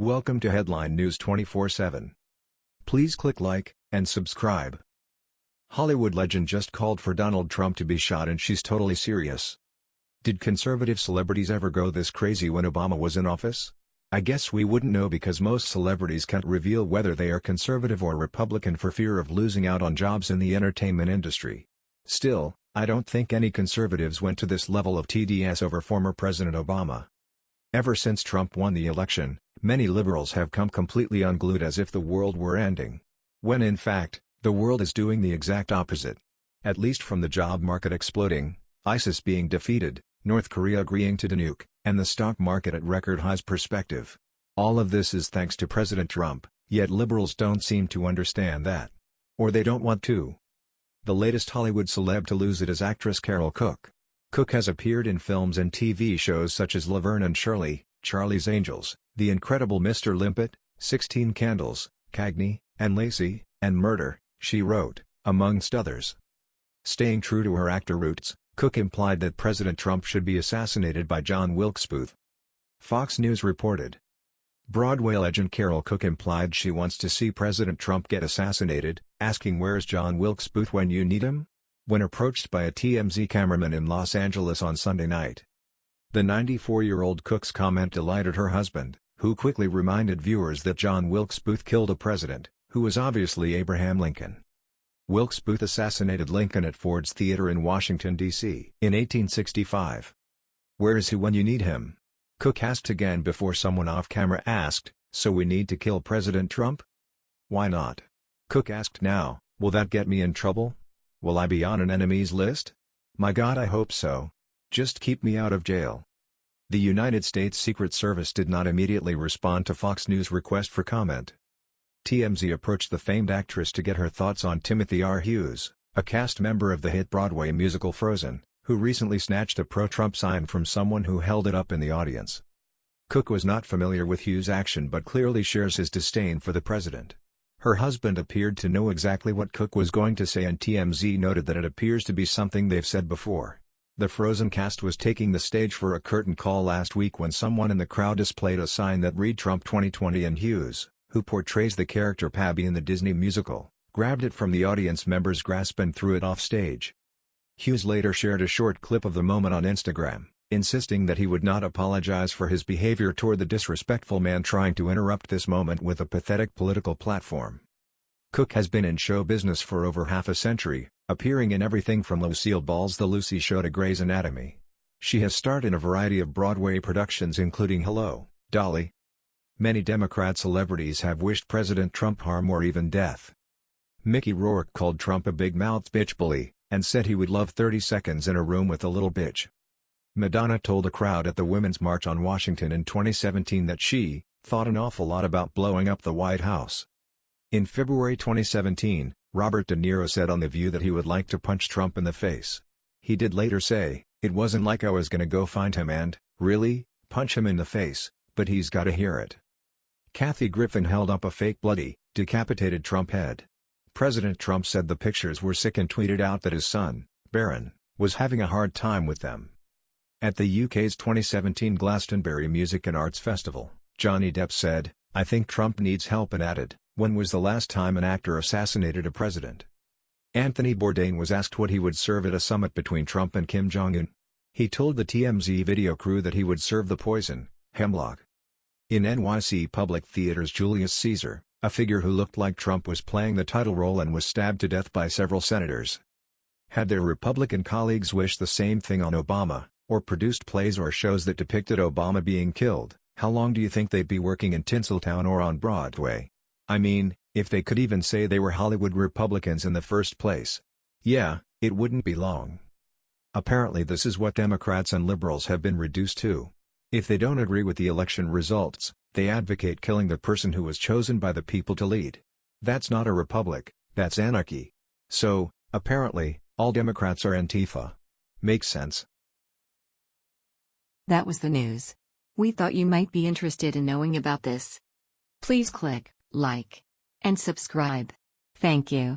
Welcome to Headline News 24/7. Please click like and subscribe. Hollywood legend just called for Donald Trump to be shot and she's totally serious. Did conservative celebrities ever go this crazy when Obama was in office? I guess we wouldn't know because most celebrities can't reveal whether they are conservative or Republican for fear of losing out on jobs in the entertainment industry. Still, I don't think any conservatives went to this level of TDS over former President Obama. Ever since Trump won the election, many liberals have come completely unglued as if the world were ending. When in fact, the world is doing the exact opposite. At least from the job market exploding, ISIS being defeated, North Korea agreeing to denuke, and the stock market at record highs perspective. All of this is thanks to President Trump, yet liberals don't seem to understand that. Or they don't want to. The latest Hollywood celeb to lose it is actress Carole Cook. Cook has appeared in films and TV shows such as Laverne and Shirley, Charlie's Angels, The Incredible Mr. Limpet, Sixteen Candles, Cagney, and Lacey, and Murder, She Wrote, amongst others. Staying true to her actor roots, Cook implied that President Trump should be assassinated by John Wilkes Booth. Fox News reported. Broadway legend Carole Cook implied she wants to see President Trump get assassinated, asking where's John Wilkes Booth when you need him? When approached by a TMZ cameraman in Los Angeles on Sunday night. The 94-year-old Cook's comment delighted her husband, who quickly reminded viewers that John Wilkes Booth killed a president, who was obviously Abraham Lincoln. Wilkes Booth assassinated Lincoln at Ford's Theater in Washington, D.C. in 1865. Where is he when you need him? Cook asked again before someone off-camera asked, so we need to kill President Trump? Why not? Cook asked now, will that get me in trouble? Will I be on an enemies list? My god I hope so. Just keep me out of jail. The United States Secret Service did not immediately respond to Fox News' request for comment. TMZ approached the famed actress to get her thoughts on Timothy R. Hughes, a cast member of the hit Broadway musical Frozen, who recently snatched a pro-Trump sign from someone who held it up in the audience. Cook was not familiar with Hughes' action but clearly shares his disdain for the president. Her husband appeared to know exactly what Cook was going to say and TMZ noted that it appears to be something they've said before. The Frozen cast was taking the stage for a curtain call last week when someone in the crowd displayed a sign that read Trump 2020 and Hughes, who portrays the character Pabbie in the Disney musical, grabbed it from the audience member's grasp and threw it off stage. Hughes later shared a short clip of the moment on Instagram, insisting that he would not apologize for his behavior toward the disrespectful man trying to interrupt this moment with a pathetic political platform. Cook has been in show business for over half a century, appearing in everything from Lucille Ball's The Lucy Show to Grey's Anatomy. She has starred in a variety of Broadway productions including Hello, Dolly, Many Democrat celebrities have wished President Trump harm or even death. Mickey Rourke called Trump a big-mouthed bitch bully, and said he would love 30 seconds in a room with a little bitch. Madonna told a crowd at the Women's March on Washington in 2017 that she, thought an awful lot about blowing up the White House. In February 2017, Robert De Niro said on The View that he would like to punch Trump in the face. He did later say, it wasn't like I was gonna go find him and, really, punch him in the face, but he's gotta hear it. Kathy Griffin held up a fake bloody, decapitated Trump head. President Trump said the pictures were sick and tweeted out that his son, Barron, was having a hard time with them. At the UK's 2017 Glastonbury Music and Arts Festival, Johnny Depp said, I think Trump needs help and added, when was the last time an actor assassinated a president? Anthony Bourdain was asked what he would serve at a summit between Trump and Kim Jong-un. He told the TMZ video crew that he would serve the poison, hemlock. In NYC Public Theater's Julius Caesar, a figure who looked like Trump was playing the title role and was stabbed to death by several senators. Had their Republican colleagues wished the same thing on Obama, or produced plays or shows that depicted Obama being killed, how long do you think they'd be working in Tinseltown or on Broadway? I mean, if they could even say they were Hollywood Republicans in the first place. Yeah, it wouldn't be long. Apparently this is what Democrats and liberals have been reduced to. If they don't agree with the election results, they advocate killing the person who was chosen by the people to lead. That's not a republic, that's anarchy. So, apparently, all Democrats are Antifa. Makes sense. That was the news. We thought you might be interested in knowing about this. Please click like and subscribe. Thank you.